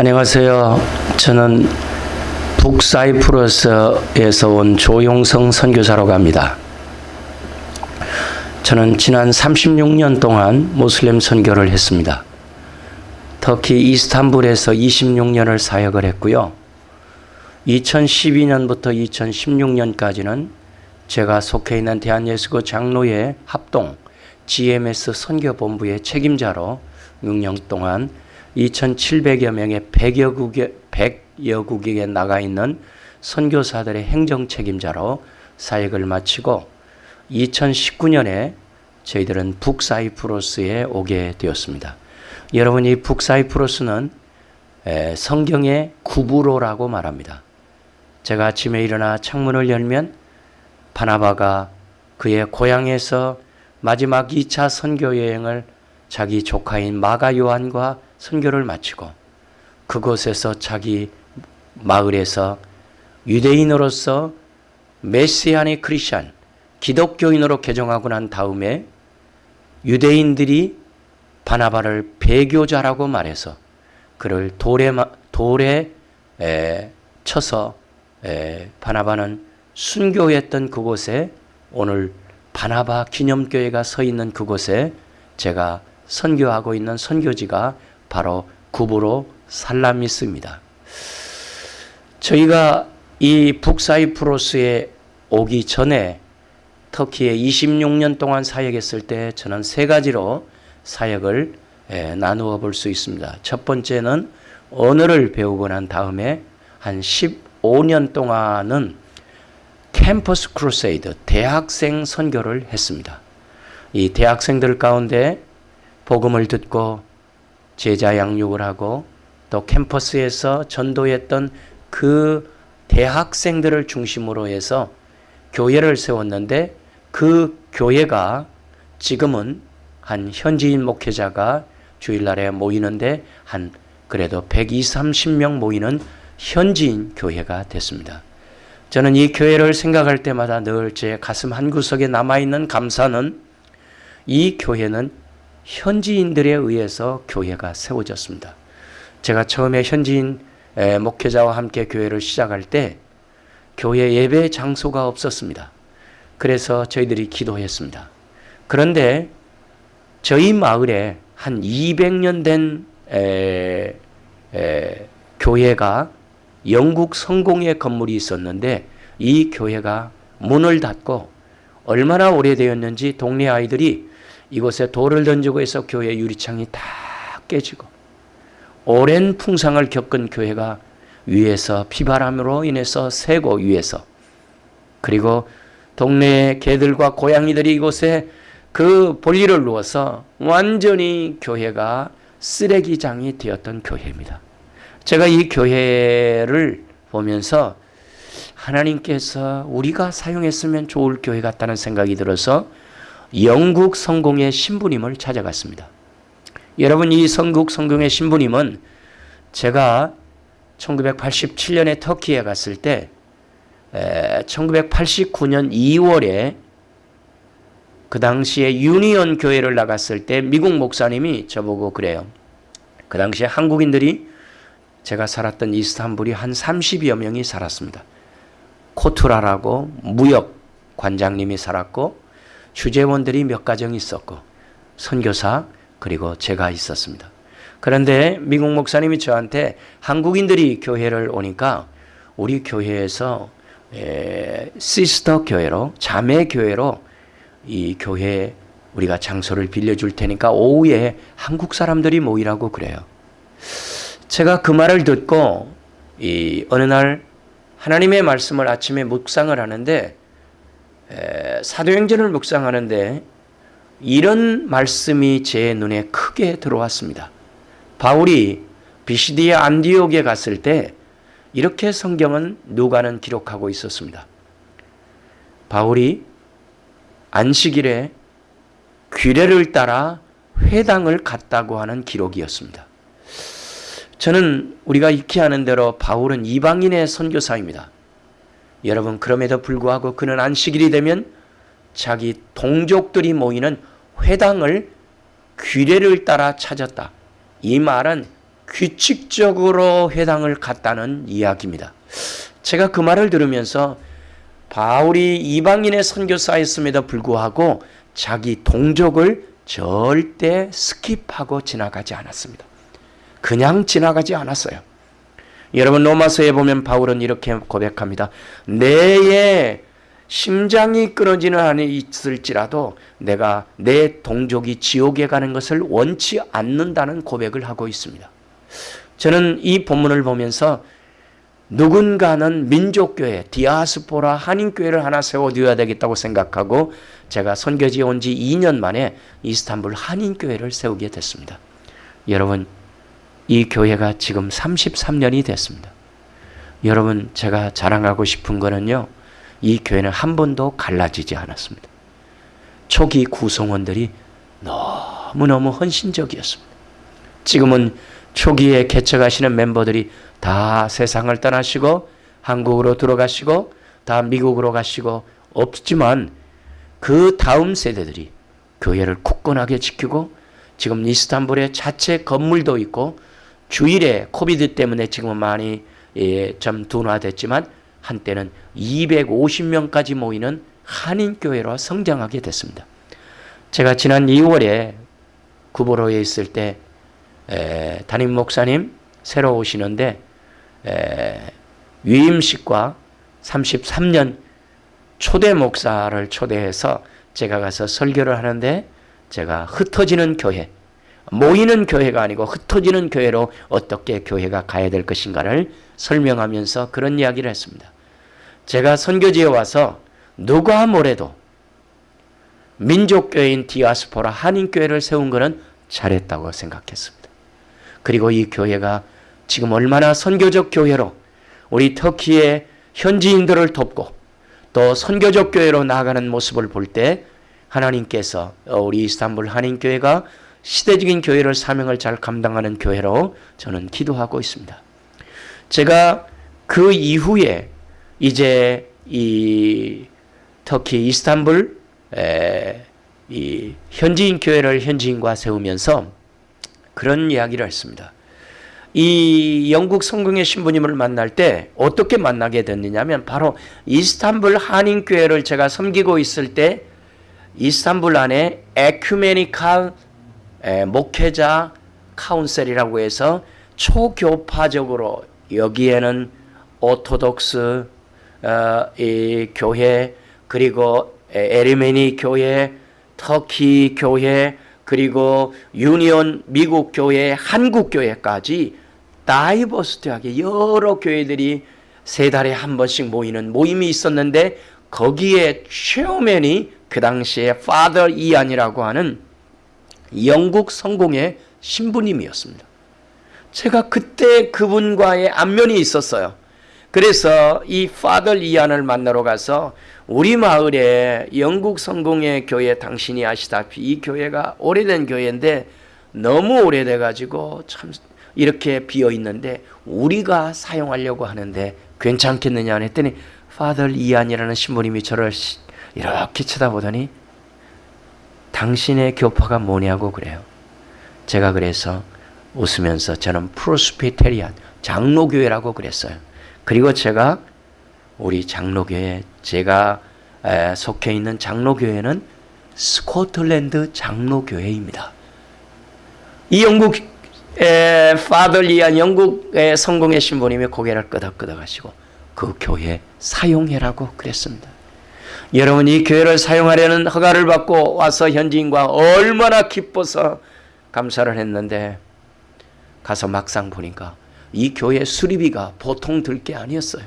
안녕하세요. 저는 북사이프러스에서 온 조용성 선교사라고 합니다. 저는 지난 36년 동안 모슬렘 선교를 했습니다. 터키 이스탄불에서 26년을 사역을 했고요. 2012년부터 2016년까지는 제가 속해 있는 대한예수교 장로회 합동 GMS 선교본부의 책임자로 6년 동안 2,700여 명의 100여 국에, 100여 국에 나가 있는 선교사들의 행정 책임자로 사역을 마치고 2019년에 저희들은 북사이프로스에 오게 되었습니다. 여러분 이 북사이프로스는 성경의 구부로라고 말합니다. 제가 아침에 일어나 창문을 열면 바나바가 그의 고향에서 마지막 2차 선교 여행을 자기 조카인 마가 요한과 선교를 마치고 그곳에서 자기 마을에서 유대인으로서 메시안의 크리스천 기독교인으로 개종하고 난 다음에 유대인들이 바나바를 배교자라고 말해서 그를 돌에 돌에 에, 쳐서 에, 바나바는 순교했던 그곳에 오늘 바나바 기념교회가 서 있는 그곳에 제가 선교하고 있는 선교지가 바로 구부로 살라미스입니다. 저희가 이 북사이프로스에 오기 전에 터키에 26년 동안 사역했을 때 저는 세 가지로 사역을 나누어 볼 수 있습니다. 첫 번째는 언어를 배우고 난 다음에 한 15년 동안은 캠퍼스 크루세이드 대학생 선교를 했습니다. 이 대학생들 가운데 복음을 듣고 제자 양육을 하고 또 캠퍼스에서 전도했던 그 대학생들을 중심으로 해서 교회를 세웠는데 그 교회가 지금은 한 현지인 목회자가 주일날에 모이는데 한 그래도 120, 30명 모이는 현지인 교회가 됐습니다. 저는 이 교회를 생각할 때마다 늘 제 가슴 한구석에 남아있는 감사는 이 교회는 현지인들에 의해서 교회가 세워졌습니다. 제가 처음에 현지인 목회자와 함께 교회를 시작할 때 교회 예배 장소가 없었습니다. 그래서 저희들이 기도했습니다. 그런데 저희 마을에 한 200년 된 에, 에, 교회가 영국 성공의 건물이 있었는데 이 교회가 문을 닫고 얼마나 오래되었는지 동네 아이들이 이곳에 돌을 던지고 해서 교회 유리창이 다 깨지고 오랜 풍상을 겪은 교회가 위에서 비바람으로 인해서 새고 위에서 그리고 동네 개들과 고양이들이 이곳에 그 볼일을 누워서 완전히 교회가 쓰레기장이 되었던 교회입니다. 제가 이 교회를 보면서 하나님께서 우리가 사용했으면 좋을 교회 같다는 생각이 들어서 영국 성공의 신부님을 찾아갔습니다. 여러분 이 성국 성공의 신부님은 제가 1987년에 터키에 갔을 때 1989년 2월에 그 당시에 유니온 교회를 나갔을 때 미국 목사님이 저보고 그래요. 그 당시에 한국인들이 제가 살았던 이스탄불이 한 30여 명이 살았습니다. 코투라라고 무역 관장님이 살았고 주재원들이 몇 가정 있었고 선교사 그리고 제가 있었습니다. 그런데 미국 목사님이 저한테 한국인들이 교회를 오니까 우리 교회에서 에, 시스터 교회로 자매 교회로 이 교회 우리가 장소를 빌려줄 테니까 오후에 한국 사람들이 모이라고 그래요. 제가 그 말을 듣고 이 어느 날 하나님의 말씀을 아침에 묵상을 하는데 사도행전을 묵상하는데 이런 말씀이 제 눈에 크게 들어왔습니다. 바울이 비시디아 안디옥에 갔을 때 이렇게 성경은 누가는 기록하고 있었습니다. 바울이 안식일에 규례를 따라 회당을 갔다고 하는 기록이었습니다. 저는 우리가 익히 아는 대로 바울은 이방인의 선교사입니다. 여러분 그럼에도 불구하고 그는 안식일이 되면 자기 동족들이 모이는 회당을 규례를 따라 찾았다. 이 말은 규칙적으로 회당을 갔다는 이야기입니다. 제가 그 말을 들으면서 바울이 이방인의 선교사였음에도 불구하고 자기 동족을 절대 skip하고 지나가지 않았습니다. 그냥 지나가지 않았어요. 여러분 로마서에 보면 바울은 이렇게 고백합니다. 내의 심장이 끊어지는 한이 있을지라도 내가 내 동족이 지옥에 가는 것을 원치 않는다는 고백을 하고 있습니다. 저는 이 본문을 보면서 누군가는 민족교회, 디아스포라 한인교회를 하나 세워둬야 되겠다고 생각하고 제가 선교지에 온 지 2년 만에 이스탄불 한인교회를 세우게 됐습니다. 여러분, 이 교회가 지금 33년이 됐습니다. 여러분, 제가 자랑하고 싶은 거는요, 이 교회는 한 번도 갈라지지 않았습니다. 초기 구성원들이 너무너무 헌신적이었습니다. 지금은 초기에 개척하시는 멤버들이 다 세상을 떠나시고 한국으로 들어가시고 다 미국으로 가시고 없지만 그 다음 세대들이 교회를 굳건하게 지키고 지금 이스탄불에 자체 건물도 있고 주일에 코비드 때문에 지금은 많이 예, 좀 둔화됐지만 한때는 250명까지 모이는 한인교회로 성장하게 됐습니다. 제가 지난 2월에 구보로에 있을 때 에, 담임 목사님 새로 오시는데 에, 위임식과 33년 초대 목사를 초대해서 제가 가서 설교를 하는데 제가 흩어지는 교회, 모이는 교회가 아니고 흩어지는 교회로 어떻게 교회가 가야 될 것인가를 설명하면서 그런 이야기를 했습니다. 제가 선교지에 와서 누가 뭐래도 민족교회인 디아스포라 한인교회를 세운 것은 잘했다고 생각했습니다. 그리고 이 교회가 지금 얼마나 선교적 교회로 우리 터키의 현지인들을 돕고 또 선교적 교회로 나아가는 모습을 볼 때 하나님께서 우리 이스탄불 한인교회가 시대적인 교회를 사명을 잘 감당하는 교회로 저는 기도하고 있습니다. 제가 그 이후에 이제 이 터키 이스탄불 에, 이 현지인 교회를 현지인과 세우면서 그런 이야기를 했습니다. 이 영국 성공회 신부님을 만날 때 어떻게 만나게 됐느냐면 바로 이스탄불 한인 교회를 제가 섬기고 있을 때 이스탄불 안에 ecumenical 목회자 council이라고 해서 초교파적으로 여기에는 오토독스 어, 이 교회 그리고 Ermeni 교회, 터키 교회, 그리고 유니온 미국 교회, 한국 교회까지 다이버스티하게 여러 교회들이 세 달에 한 번씩 모이는 모임이 있었는데 거기에 최우맨이 그 당시에 파더 이안이라고 하는 영국 성공의 신부님이었습니다. 제가 그때 그분과의 안면이 있었어요. 그래서 이 파더 이안을 만나러 가서 우리 마을에 영국 성공의 교회 당신이 아시다시피 이 교회가 오래된 교회인데 너무 오래돼 가지고 참 이렇게 비어 있는데 우리가 사용하려고 하는데 괜찮겠느냐 했더니 파더 이안이라는 신부님이 저를 이렇게 쳐다보더니 당신의 교파가 뭐냐고 그래요. 제가 그래서 웃으면서 저는 프로스피테리안 장로교회라고 그랬어요. 그리고 제가 우리 장로교회 제가 속해 있는 장로교회는 스코틀랜드 장로교회입니다. 이 영국 파덜리안 영국의 성공의 신부님이 고개를 끄덕끄덕 하시고 그 교회 사용해라고 그랬습니다. 여러분 이 교회를 사용하려는 허가를 받고 와서 현지인과 얼마나 기뻐서 감사를 했는데 가서 막상 보니까 이 교회 수리비가 보통 들 게 아니었어요.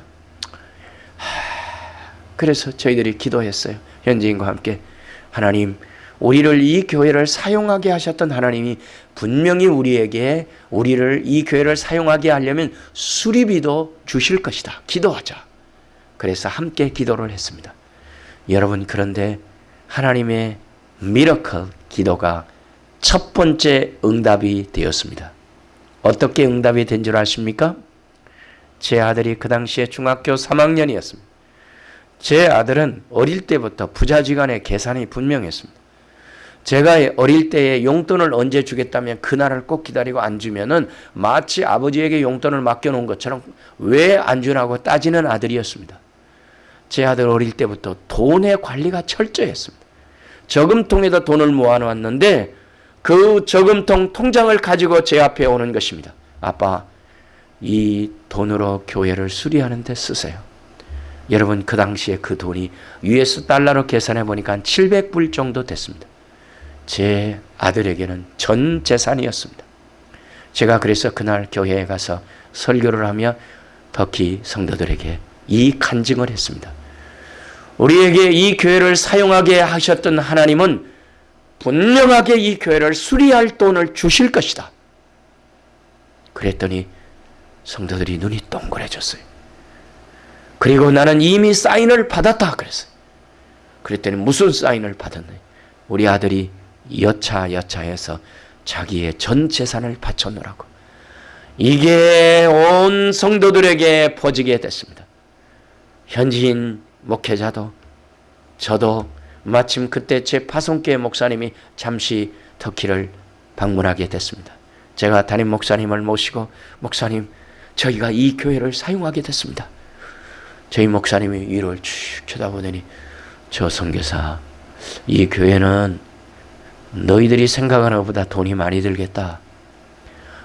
그래서 저희들이 기도했어요. 현지인과 함께 하나님 우리를 이 교회를 사용하게 하셨던 하나님이 분명히 우리에게 우리를 이 교회를 사용하게 하려면 수리비도 주실 것이다. 기도하자. 그래서 함께 기도를 했습니다. 여러분 그런데 하나님의 미러클 기도가 첫 번째 응답이 되었습니다. 어떻게 응답이 된 줄 아십니까? 제 아들이 그 당시에 중학교 3학년이었습니다. 제 아들은 어릴 때부터 부자지간의 계산이 분명했습니다. 제가 어릴 때에 용돈을 언제 주겠다면 그날을 꼭 기다리고 안 주면은 마치 아버지에게 용돈을 맡겨놓은 것처럼 왜 안 주라고 따지는 아들이었습니다. 제 아들 어릴 때부터 돈의 관리가 철저했습니다. 저금통에다 돈을 모아놓았는데 그 저금통 통장을 가지고 제 앞에 오는 것입니다. 아빠, 이 돈으로 교회를 수리하는 데 쓰세요. 여러분 그 당시에 그 돈이 US 달러로 계산해 보니까 한 700불 정도 됐습니다. 제 아들에게는 전 재산이었습니다. 제가 그래서 그날 교회에 가서 설교를 하며 터키 성도들에게 이 간증을 했습니다. 우리에게 이 교회를 사용하게 하셨던 하나님은 분명하게 이 교회를 수리할 돈을 주실 것이다. 그랬더니 성도들이 눈이 동그래졌어요. 그리고 나는 이미 사인을 받았다 그랬어요. 그랬더니 무슨 사인을 받았냐? 우리 아들이 여차 여차해서 자기의 전 재산을 바쳐놓으라고. 이게 온 성도들에게 퍼지게 됐습니다. 현지인 목회자도 저도 마침 그때 제 파송교회 목사님이 잠시 터키를 방문하게 됐습니다. 제가 담임 목사님을 모시고 목사님 저희가 이 교회를 사용하게 됐습니다. 저희 목사님이 위를 쭉 쳐다보더니 저 선교사 이 교회는 너희들이 생각하는 것보다 돈이 많이 들겠다.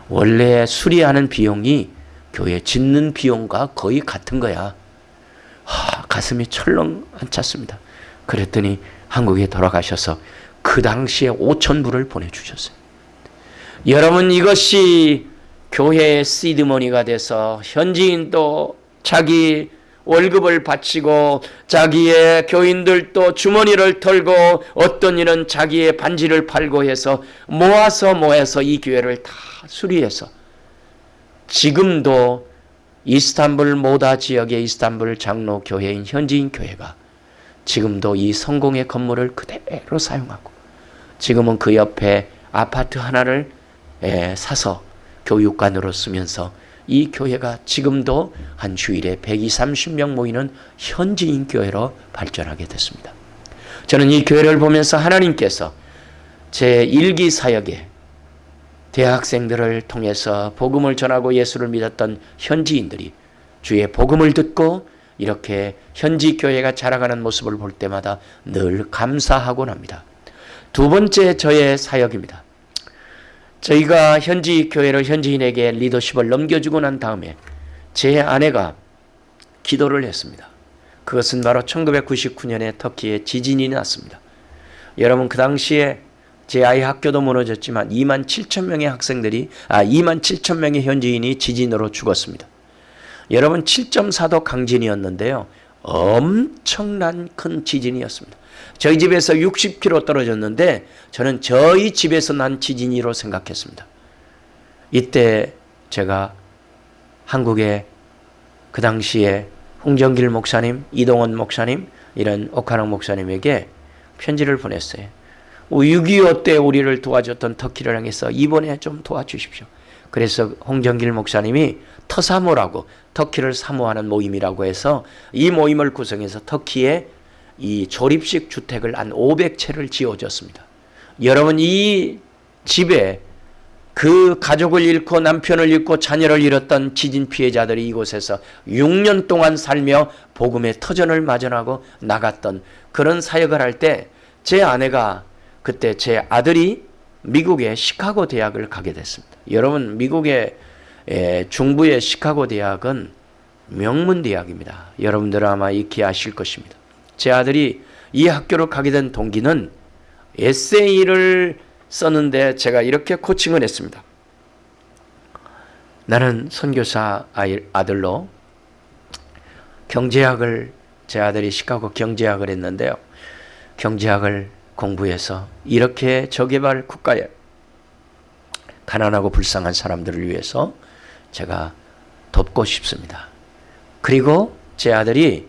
원래 수리하는 비용이 교회 짓는 비용과 거의 같은 거야. 하, 가슴이 철렁 안 찼습니다. 그랬더니 한국에 돌아가셔서 그 당시에 5천 불을 보내주셨어요. 여러분 이것이 교회의 시드머니가 돼서 현지인도 자기 월급을 바치고 자기의 교인들도 주머니를 털고 어떤 이는 자기의 반지를 팔고 해서 모아서 모아서 이 교회를 다 수리해서 지금도 이스탄불 모다 지역의 이스탄불 장로 교회인 현지인 교회가 지금도 이 성공의 건물을 그대로 사용하고 지금은 그 옆에 아파트 하나를 사서 교육관으로 쓰면서 이 교회가 지금도 한 주일에 120, 30명 모이는 현지인 교회로 발전하게 됐습니다. 저는 이 교회를 보면서 하나님께서 제 일기 사역에 대학생들을 통해서 복음을 전하고 예수를 믿었던 현지인들이 주의 복음을 듣고 이렇게 현지 교회가 자라가는 모습을 볼 때마다 늘 감사하곤 합니다. 두 번째 저의 사역입니다. 저희가 현지 교회를 현지인에게 리더십을 넘겨주고 난 다음에 제 아내가 기도를 했습니다. 그것은 바로 1999년에 터키에 지진이 났습니다. 여러분 그 당시에 제 아이 학교도 무너졌지만 2만 7천 명의 학생들이 아 2만 7천 명의 현지인이 지진으로 죽었습니다. 여러분 7.4도 강진이었는데요. 엄청난 큰 지진이었습니다. 저희 집에서 60km 떨어졌는데 저는 저희 집에서 난 지진이로 생각했습니다. 이때 제가 한국의 그 당시에 홍정길 목사님, 이동원 목사님, 이런 오카랑 목사님에게 편지를 보냈어요. 6.25 때 우리를 도와줬던 터키를 향해서 이번에 좀 도와주십시오. 그래서 홍정길 목사님이 터사모라고 터키를 사모하는 모임이라고 해서 이 모임을 구성해서 터키에 이 조립식 주택을 한 500채를 지어줬습니다. 여러분 이 집에 그 가족을 잃고 남편을 잃고 자녀를 잃었던 지진 피해자들이 이곳에서 6년 동안 살며 복음의 터전을 마련하고 나갔던 그런 사역을 할 때 제 아내가 그때 제 아들이 미국의 시카고 대학을 가게 됐습니다. 여러분 미국의 중부의 시카고 대학은 명문 대학입니다. 여러분들 아마 익히 아실 것입니다. 제 아들이 이 학교로 가게 된 동기는 에세이를 썼는데 제가 이렇게 코칭을 했습니다. 나는 선교사 아들로 경제학을 제 아들이 시카고 경제학을 했는데요. 경제학을 공부해서 이렇게 저개발 국가에 가난하고 불쌍한 사람들을 위해서 제가 돕고 싶습니다. 그리고 제 아들이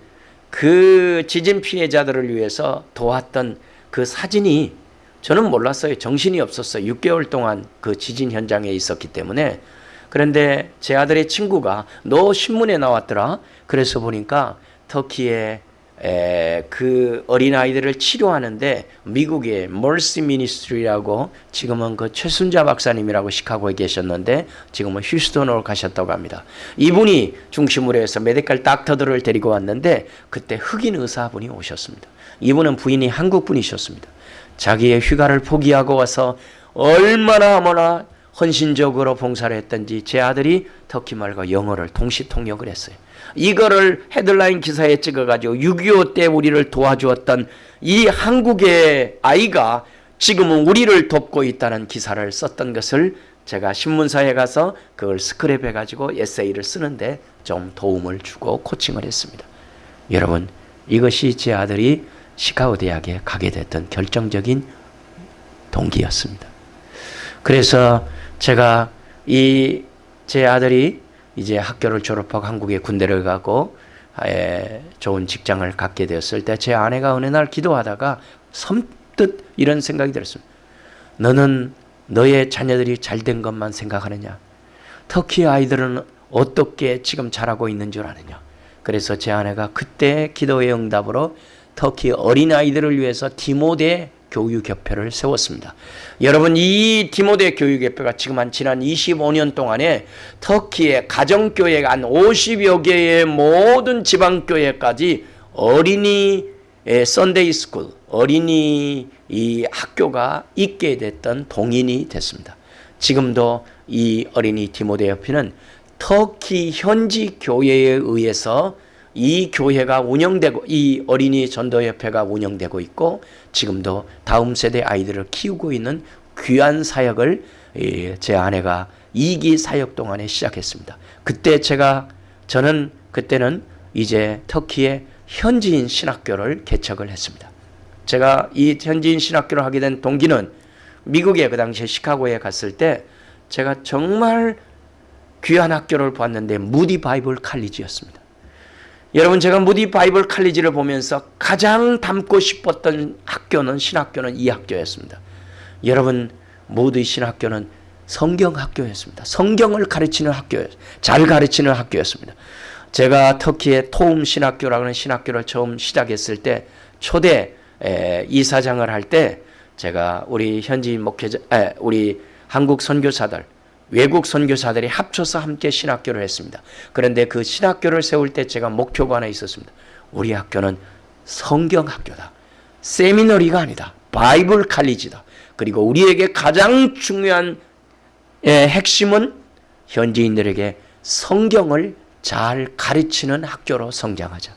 그 지진 피해자들을 위해서 도왔던 그 사진이 저는 몰랐어요. 정신이 없었어요. 6개월 동안 그 지진 현장에 있었기 때문에. 그런데 제 아들의 친구가 너 신문에 나왔더라. 그래서 보니까 터키의 에, 그 어린 아이들을 치료하는데 미국의 Mercy Ministry라고 지금은 그 최순자 박사님이라고 시카고에 계셨는데 지금은 휴스턴으로 가셨다고 합니다. 이분이 중심으로 해서 medical doctor들을 데리고 왔는데 그때 흑인 의사분이 오셨습니다. 이분은 부인이 한국 분이셨습니다. 자기의 휴가를 포기하고 와서 얼마나 얼마나 헌신적으로 봉사를 했던지 제 아들이 터키 말과 영어를 동시 통역을 했어요. 이거를 헤드라인 기사에 찍어가지고 6.25 때 우리를 도와주었던 이 한국의 아이가 지금은 우리를 돕고 있다는 기사를 썼던 것을 제가 신문사에 가서 그걸 스크랩 해가지고 에세이를 쓰는데 좀 도움을 주고 코칭을 했습니다. 여러분 이것이 제 아들이 시카고 대학에 가게 됐던 결정적인 동기였습니다. 그래서 제가 이 제 아들이 이제 학교를 졸업하고 한국에 군대를 가고 에, 좋은 직장을 갖게 되었을 때 제 아내가 어느 날 기도하다가 섬뜩 이런 생각이 들었습니다. 너는 너의 자녀들이 잘 된 것만 생각하느냐? 터키 아이들은 어떻게 지금 자라고 있는 줄 아느냐? 그래서 제 아내가 그때 기도의 응답으로 터키 어린 아이들을 위해서 디모데 교육협회를 세웠습니다. 여러분 이 디모데 교육협회가 지금 한 지난 25년 동안에 터키의 가정교회가 한 50여 개의 모든 지방교회까지 어린이 Sunday school 어린이 이 학교가 있게 됐던 동인이 됐습니다. 지금도 이 어린이 디모데 협회는 터키 현지 교회에 의해서 이 교회가 운영되고 이 어린이 전도협회가 운영되고 있고 지금도 다음 세대 아이들을 키우고 있는 귀한 사역을 제 아내가 2기 사역 동안에 시작했습니다. 그때 제가 저는 그때는 이제 터키의 현지인 신학교를 개척을 했습니다. 제가 이 현지인 신학교를 하게 된 동기는 미국에 그 당시에 시카고에 갔을 때 제가 정말 귀한 학교를 봤는데 무디 바이블 칼리지였습니다. 여러분 제가 무디 바이블 칼리지를 보면서 가장 닮고 싶었던 학교는 신학교는 이 학교였습니다. 여러분 모두 신학교는 성경 학교였습니다. 성경을 가르치는 학교였, 잘 가르치는 학교였습니다. 제가 터키의 토움 신학교라는 신학교를 처음 시작했을 때 초대 에, 이사장을 할 때 제가 우리 현지인 목회자, 에, 우리 한국 선교사들 외국 선교사들이 합쳐서 함께 신학교를 했습니다. 그런데 그 신학교를 세울 때 제가 목표가 하나 있었습니다. 우리 학교는 성경 학교다. 세미너리가 아니다. 바이블 칼리지다. 그리고 우리에게 가장 중요한 핵심은 현지인들에게 성경을 잘 가르치는 학교로 성장하자.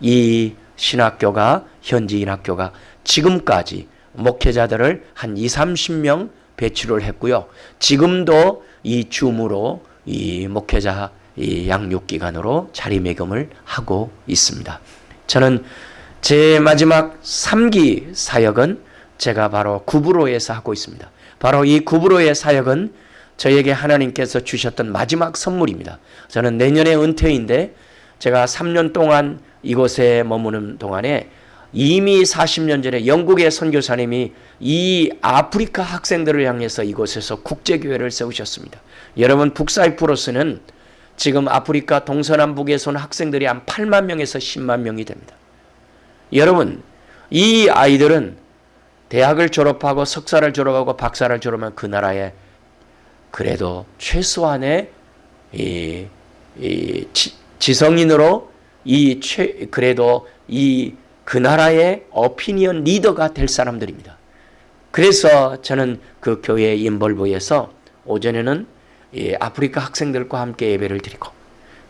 이 신학교가 현지인 학교가 지금까지 목회자들을 한 2, 30명 배출을 했고요. 지금도 이 줌으로 이 목회자 이 양육기관으로 자리매김을 하고 있습니다. 저는 제 마지막 3기 사역은 제가 바로 구브로에서 하고 있습니다. 바로 이 구브로의 사역은 저에게 하나님께서 주셨던 마지막 선물입니다. 저는 내년에 은퇴인데 제가 3년 동안 이곳에 머무는 동안에 이미 40년 전에 영국의 선교사님이 이 아프리카 학생들을 향해서 이곳에서 국제교회를 세우셨습니다. 여러분 북사이프러스는 지금 아프리카 동서남북에서 온 학생들이 한 8만 명에서 10만 명이 됩니다. 여러분 이 아이들은 대학을 졸업하고 석사를 졸업하고 박사를 졸업하면 그 나라에 그래도 최소한의 이, 이 지, 성인으로이 최, 그래도 이 그 나라의 어피니언 리더가 될 사람들입니다. 그래서 저는 그 교회 인벌부에서 오전에는 아프리카 학생들과 함께 예배를 드리고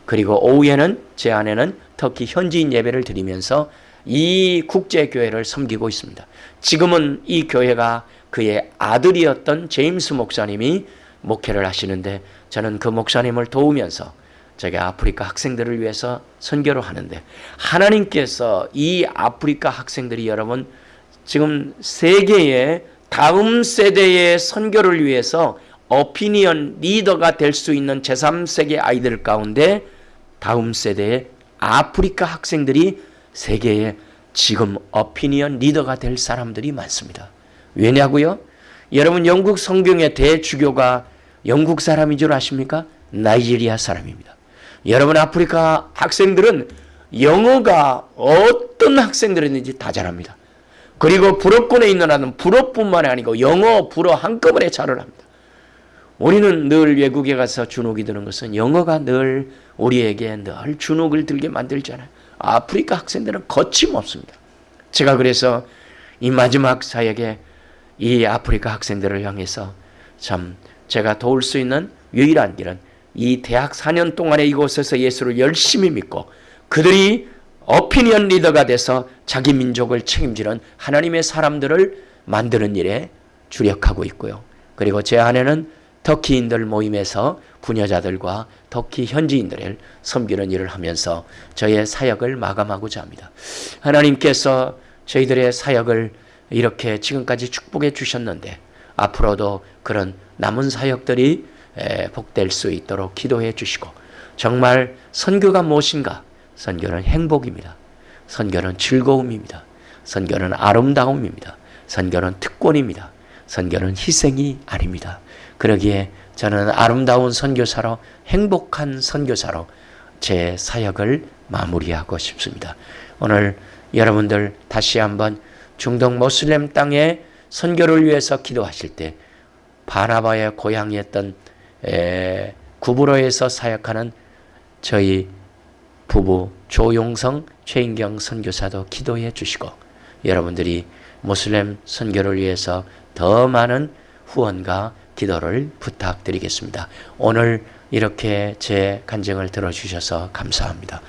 그리고 오후에는 제 아내는 터키 현지인 예배를 드리면서 이 국제교회를 섬기고 있습니다. 지금은 이 교회가 그의 아들이었던 제임스 목사님이 목회를 하시는데 저는 그 목사님을 도우면서 제가 아프리카 학생들을 위해서 선교를 하는데 하나님께서 이 아프리카 학생들이 여러분 지금 세계의 다음 세대의 선교를 위해서 어피니언 리더가 될 수 있는 제3세계 아이들 가운데 다음 세대의 아프리카 학생들이 세계에 지금 어피니언 리더가 될 사람들이 많습니다. 왜냐고요? 여러분 영국 성경의 대주교가 영국 사람인 줄 아십니까? 나이지리아 사람입니다. 여러분 아프리카 학생들은 영어가 어떤 학생들이든지 다 잘합니다. 그리고 불어권에 있는 아는 불어뿐만 아니고 영어, 불어 한꺼번에 잘을 합니다. 우리는 늘 외국에 가서 주눅이 드는 것은 영어가 늘 우리에게 늘 주눅을 들게 만들잖아요. 아프리카 학생들은 거침없습니다. 제가 그래서 이 마지막 사역에 이 아프리카 학생들을 향해서 참 제가 도울 수 있는 유일한 길은 이 대학 4년 동안에 이곳에서 예수를 열심히 믿고 그들이 어피니언 리더가 돼서 자기 민족을 책임지는 하나님의 사람들을 만드는 일에 주력하고 있고요. 그리고 제 아내는 터키인들 모임에서 부녀자들과 터키 현지인들을 섬기는 일을 하면서 저의 사역을 마감하고자 합니다. 하나님께서 저희들의 사역을 이렇게 지금까지 축복해 주셨는데 앞으로도 그런 남은 사역들이 복될 수 있도록 기도해 주시고 정말 선교가 무엇인가? 선교는 행복입니다. 선교는 즐거움입니다. 선교는 아름다움입니다. 선교는 특권입니다. 선교는 희생이 아닙니다. 그러기에 저는 아름다운 선교사로 행복한 선교사로 제 사역을 마무리하고 싶습니다. 오늘 여러분들 다시 한번 중동 모슬렘 땅에 선교를 위해서 기도하실 때 바나바의 고향이었던 에, 구브로에서 사역하는 저희 부부 조용성 최인경 선교사도 기도해 주시고 여러분들이 모슬렘 선교를 위해서 더 많은 후원과 기도를 부탁드리겠습니다. 오늘 이렇게 제 간증을 들어주셔서 감사합니다.